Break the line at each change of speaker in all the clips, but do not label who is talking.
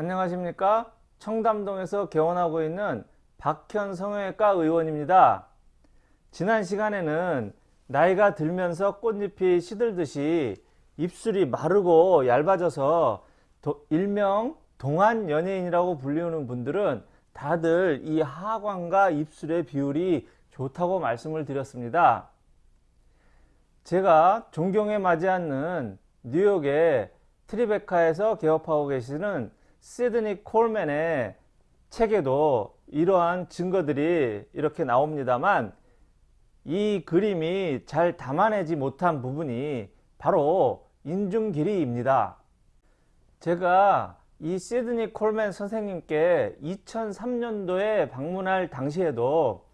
안녕하십니까? 청담동에서 개원하고 있는 박현 성형외과 의원입니다. 지난 시간에는 나이가 들면서 꽃잎이 시들듯이 입술이 마르고 얇아져서 도- 일명 동안 연예인이라고 불리우는 분들은 다들 이 하관과 입술의 비율이 좋다고 말씀을 드렸습니다. 제가 존경에 맞지 않는 뉴욕의 트리베카에서 개업하고 계시는 시드니 콜맨의 책에도 이러한 증거들이 이렇게 나옵니다만 이 그림이 잘 담아내지 못한 부분이 바로 인중 길이입니다. 제가 이 시드니 콜맨 선생님께 2003년도에 방문할 당시에도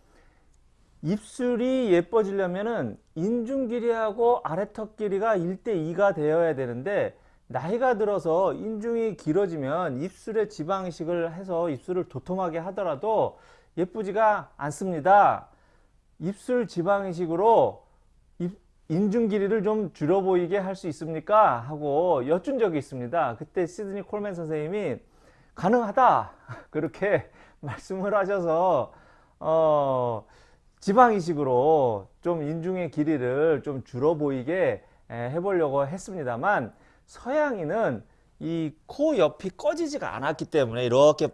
입술이 예뻐지려면은 인중 길이하고 아래턱 길이가 1대 2가 되어야 되는데 나이가 들어서 인중이 길어지면 입술에 지방이식을 해서 입술을 도톰하게 하더라도 예쁘지가 않습니다. 입술 지방이식으로 입- 인중 길이를 좀 줄여 보이게 할 수 있습니까? 하고 여쭌 적이 있습니다. 그때 시드니 콜맨 선생님이 가능하다 그렇게 말씀을 하셔서 어, 지방이식으로 좀 인중의 길이를 좀 줄어 보이게 에, 해보려고 했습니다만 서양인은 이 코 옆이 꺼지지가 않았기 때문에 이렇게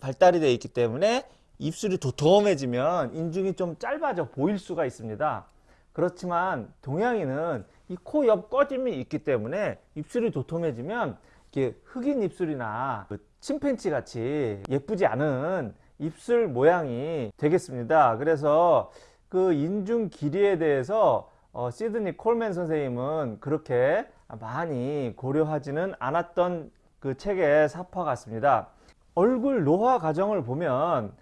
발달이 되어 있기 때문에 입술이 도톰해지면 인중이 좀 짧아져 보일 수가 있습니다. 그렇지만 동양인은 이 코 옆 꺼짐이 있기 때문에 입술이 도톰해지면 이렇게 흑인 입술이나 그 침팬치 같이 예쁘지 않은 입술 모양이 되겠습니다. 그래서 그 인중 길이에 대해서 어, 시드니 콜맨 선생님은 그렇게 많이 고려하지는 않았던 그 책의 사파 같습니다. 얼굴 노화 과정을 보면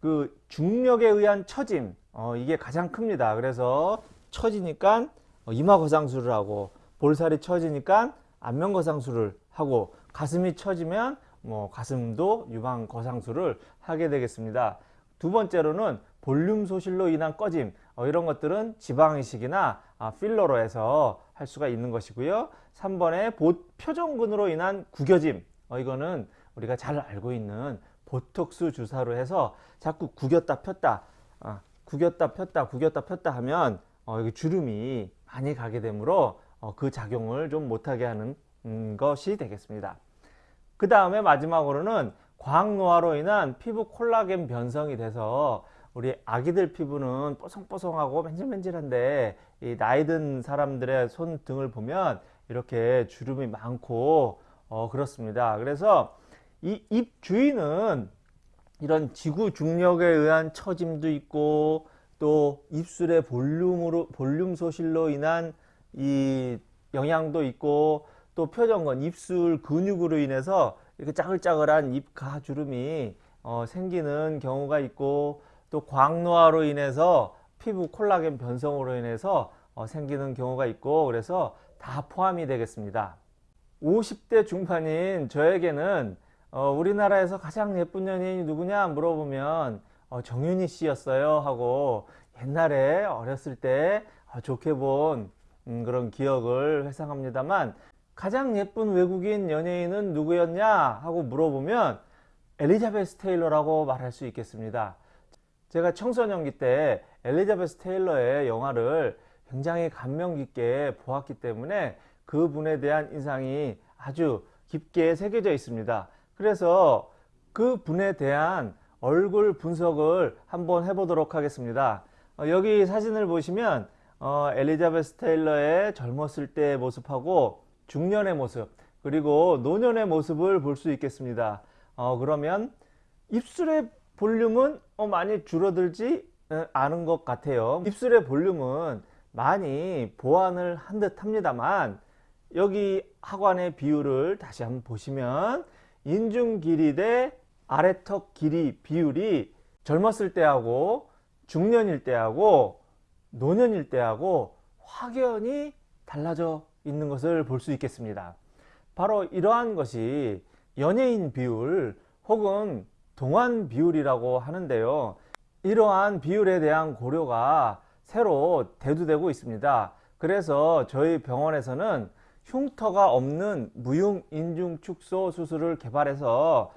그 중력에 의한 처짐 어, 이게 가장 큽니다. 그래서 처지니까 어, 이마 거상술을 하고 볼살이 처지니까 안면 거상술을 하고 가슴이 처지면 뭐 가슴도 유방 거상술을 하게 되겠습니다. 두 번째로는 볼륨 소실로 인한 꺼짐 어, 이런 것들은 지방이식이나 아, 필러로 해서 할 수가 있는 것이고요. 3번에 표정근으로 인한 구겨짐 어, 이거는 우리가 잘 알고 있는 보톡스 주사로 해서 자꾸 구겼다 폈다 아, 구겼다 폈다 구겼다 폈다 하면 어, 여기 주름이 많이 가게 되므로 어, 그 작용을 좀 못하게 하는 음, 것이 되겠습니다. 그 다음에 마지막으로는 광노화로 인한 피부 콜라겐 변성이 돼서 우리 아기들 피부는 뽀송뽀송하고 맨질맨질한데 이 나이 든 사람들의 손 등을 보면 이렇게 주름이 많고 어, 그렇습니다. 그래서 이 입 주위는 이런 지구 중력에 의한 처짐도 있고 또 입술의 볼륨으로 볼륨 소실로 인한 이 영향도 있고 또 표정건 입술 근육으로 인해서 이렇게 짜글짜글한 입 가 주름이 어, 생기는 경우가 있고 또 광노화로 인해서 피부 콜라겐 변성으로 인해서 어, 생기는 경우가 있고 그래서 다 포함이 되겠습니다. 50대 중반인 저에게는 어, 우리나라에서 가장 예쁜 연예인이 누구냐 물어보면 어, 정윤희 씨였어요 하고 옛날에 어렸을 때 어, 좋게 본 음, 그런 기억을 회상합니다만 가장 예쁜 외국인 연예인은 누구였냐 하고 물어보면 엘리자베스 테일러라고 말할 수 있겠습니다. 제가 청소년기 때 엘리자베스 테일러의 영화를 굉장히 감명 깊게 보았기 때문에 그분에 대한 인상이 아주 깊게 새겨져 있습니다. 그래서 그 분에 대한 얼굴 분석을 한번 해보도록 하겠습니다. 어, 여기 사진을 보시면 어, 엘리자베스 테일러의 젊었을 때의 모습하고 중년의 모습 그리고 노년의 모습을 볼 수 있겠습니다. 어, 그러면 입술의 볼륨은 어, 많이 줄어들지 어, 않은 것 같아요. 입술의 볼륨은 많이 보완을 한 듯 합니다만 여기 하관의 비율을 다시 한번 보시면 인중 길이 대 아래턱 길이 비율이 젊었을 때하고 중년일 때하고 노년일 때하고 확연히 달라져 있는 것을 볼 수 있겠습니다. 바로 이러한 것이 연예인 비율 혹은 동안 비율이라고 하는데요. 이러한 비율에 대한 고려가 새로 대두되고 있습니다. 그래서 저희 병원에서는 흉터가 없는 무용 인중 축소 수술을 개발해서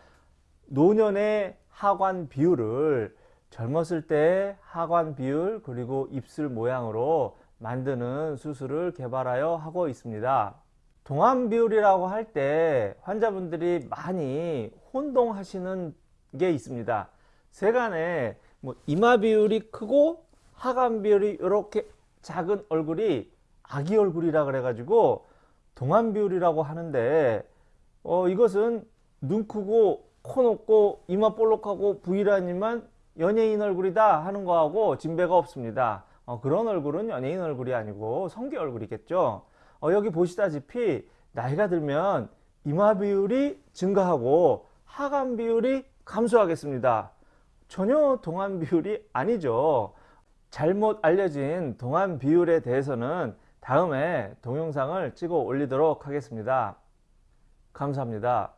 노년의 하관 비율을 젊었을 때 하관 비율 그리고 입술 모양으로 만드는 수술을 개발하여 하고 있습니다. 동안 비율이라고 할 때 환자분들이 많이 혼동하시는 게 있습니다. 세간에 뭐 이마 비율이 크고 하관 비율이 이렇게 작은 얼굴이 아기 얼굴이라 그래가지고 동안 비율이라고 하는데 어 이것은 눈 크고 코 높고 이마 볼록하고 V라인이만 연예인 얼굴이다 하는 거하고 진배가 없습니다. 어, 그런 얼굴은 연예인 얼굴이 아니고 성기 얼굴이겠죠. 어, 여기 보시다시피 나이가 들면 이마 비율이 증가하고 하관 비율이 감소하겠습니다. 전혀 동안 비율이 아니죠. 잘못 알려진 동안 비율에 대해서는 다음에 동영상을 찍어 올리도록 하겠습니다. 감사합니다.